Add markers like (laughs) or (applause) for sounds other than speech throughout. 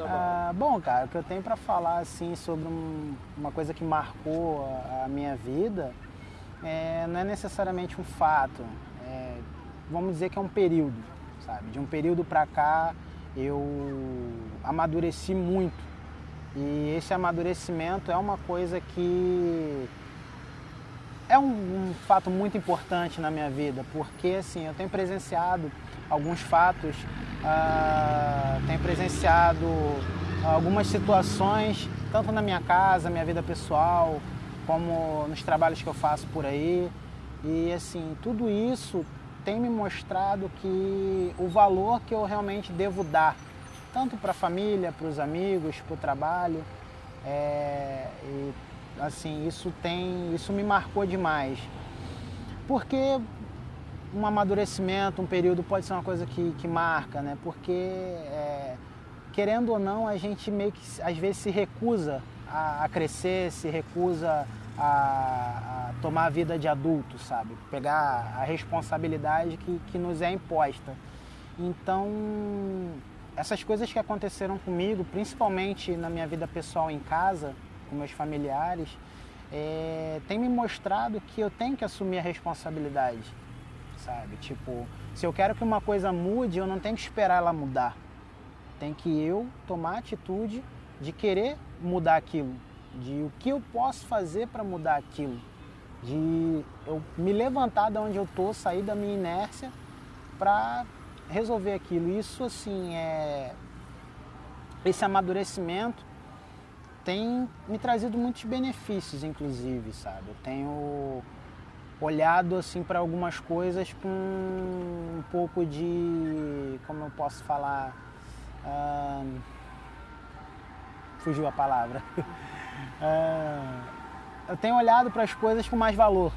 Ah, bom, cara, o que eu tenho para falar assim sobre um, uma coisa que marcou a, a minha vida é, não é necessariamente um fato. É, vamos dizer que é um período, sabe? De um período para cá eu amadureci muito e esse amadurecimento é uma coisa que é um, um, fato muito importante na minha vida, porque assim, eu tenho presenciado alguns fatos, uh, tenho presenciado algumas situações, tanto na minha casa, minha vida pessoal, como nos trabalhos que eu faço por aí. E assim, tudo isso tem me mostrado que o valor que eu realmente devo dar, tanto para a família, para os amigos, para o trabalho, é, e assim, isso tem, isso me marcou demais. Porque um amadurecimento, um período pode ser uma coisa que, que marca, né? Porque é, querendo ou não, a gente meio que às vezes se recusa a, a crescer, se recusa a, a, tomar a vida de adulto, sabe? Pegar a responsabilidade que, que nos é imposta. Então, essas coisas que aconteceram comigo, principalmente na minha vida pessoal em casa, com meus familiares, é, tem me mostrado que eu tenho que assumir a responsabilidade, sabe? Tipo, se eu quero que uma coisa mude, eu não tenho que esperar ela mudar. Tem que eu tomar a atitude de querer mudar aquilo, de o que eu posso fazer para mudar aquilo, de eu me levantar de onde eu tô, sair da minha inércia para resolver aquilo. Isso assim é esse amadurecimento tem me trazido muitos benefícios, inclusive, sabe? Eu tenho olhado assim para algumas coisas com um pouco de, como eu posso falar, uh, fugiu a palavra. (laughs) uh, eu tenho olhado para as coisas com mais valor,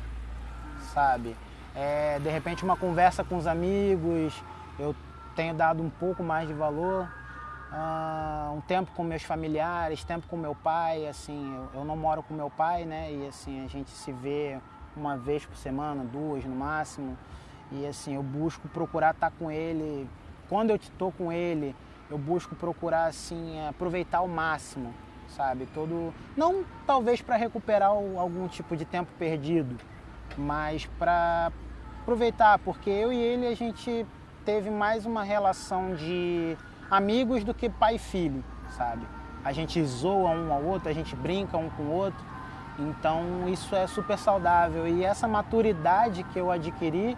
sabe? É, de repente uma conversa com os amigos, eu tenho dado um pouco mais de valor uh, um tempo com meus familiares, tempo com meu pai, assim, eu, eu, não moro com meu pai, né? E assim, a gente se vê uma vez por semana, duas no máximo. E assim, eu busco procurar estar com ele. Quando eu estou com ele, eu busco procurar assim aproveitar ao máximo, sabe? Todo não talvez para recuperar algum tipo de tempo perdido, mas para aproveitar, porque eu e ele a gente teve mais uma relação de amigos do que pai e filho, sabe? A gente zoa um ao outro, a gente brinca um com o outro. Então isso é super saudável. E essa maturidade que eu adquiri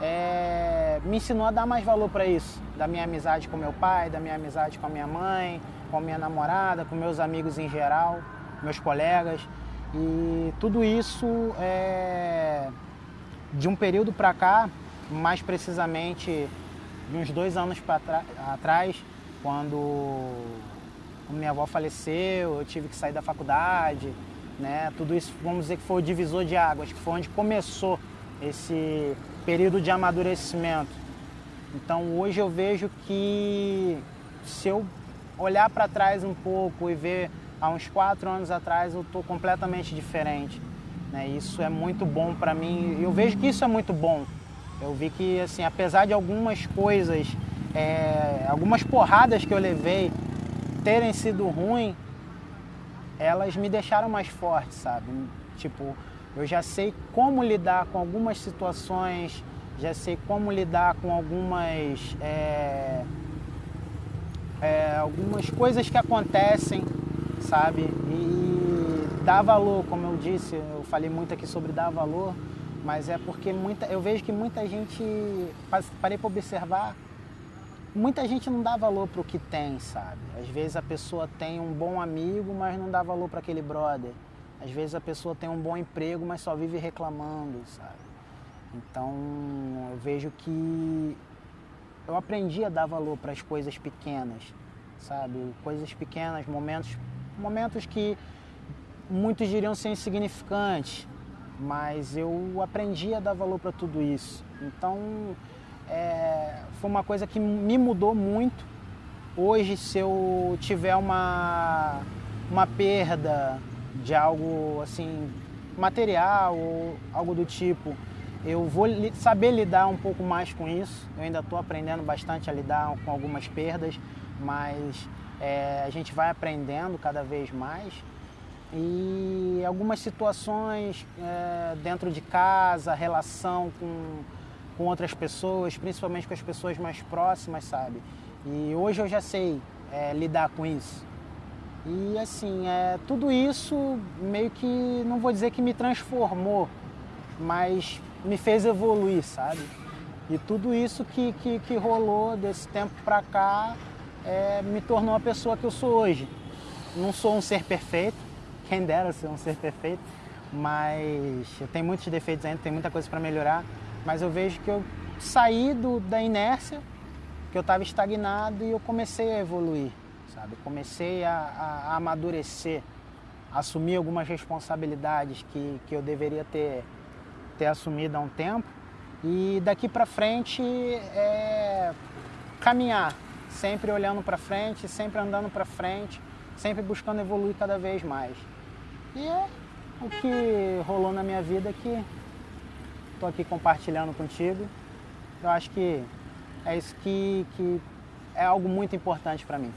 é, me ensinou a dar mais valor para isso, da minha amizade com meu pai, da minha amizade com a minha mãe, com a minha namorada, com meus amigos em geral, meus colegas. E tudo isso é, de um período para cá, mais precisamente de uns dois anos atrás, quando minha avó faleceu, eu tive que sair da faculdade, né? Tudo isso, vamos dizer que foi o divisor de águas, que foi onde começou esse período de amadurecimento. Então hoje eu vejo que se eu olhar para trás um pouco e ver há uns quatro anos atrás eu estou completamente diferente. Né? Isso é muito bom para mim. Eu vejo que isso é muito bom eu vi que, assim, apesar de algumas coisas, é, algumas porradas que eu levei terem sido ruins, elas me deixaram mais forte, sabe? Tipo, eu já sei como lidar com algumas situações, já sei como lidar com algumas, é, é, algumas coisas que acontecem, sabe? E dar valor, como eu disse, eu falei muito aqui sobre dar valor mas é porque muita, eu vejo que muita gente, parei para observar, muita gente não dá valor para o que tem, sabe? Às vezes a pessoa tem um bom amigo, mas não dá valor para aquele brother. Às vezes a pessoa tem um bom emprego, mas só vive reclamando, sabe? Então eu vejo que eu aprendi a dar valor para as coisas pequenas, sabe? Coisas pequenas, momentos, momentos que muitos diriam ser insignificantes, mas eu aprendi a dar valor para tudo isso. Então, é, foi uma coisa que me mudou muito. Hoje, se eu tiver uma, uma perda de algo assim material ou algo do tipo, eu vou saber lidar um pouco mais com isso. Eu ainda estou aprendendo bastante a lidar com algumas perdas, mas é, a gente vai aprendendo cada vez mais e algumas situações é, dentro de casa, relação com, com outras pessoas, principalmente com as pessoas mais próximas, sabe? E hoje eu já sei é, lidar com isso. E assim, é, tudo isso meio que, não vou dizer que me transformou, mas me fez evoluir, sabe? E tudo isso que, que, que rolou desse tempo pra cá é, me tornou a pessoa que eu sou hoje. Não sou um ser perfeito, quem dera ser um ser perfeito, mas eu tenho muitos defeitos ainda, tem muita coisa para melhorar, mas eu vejo que eu saí do, da inércia, que eu estava estagnado e eu comecei a evoluir, sabe? Comecei a, a, a amadurecer, a assumir algumas responsabilidades que, que eu deveria ter, ter assumido há um tempo e daqui para frente é caminhar, sempre olhando para frente, sempre andando para frente, sempre buscando evoluir cada vez mais. E é o que rolou na minha vida que estou aqui compartilhando contigo. Eu acho que é isso que, que é algo muito importante para mim.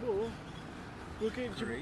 Boa. Porque, tipo,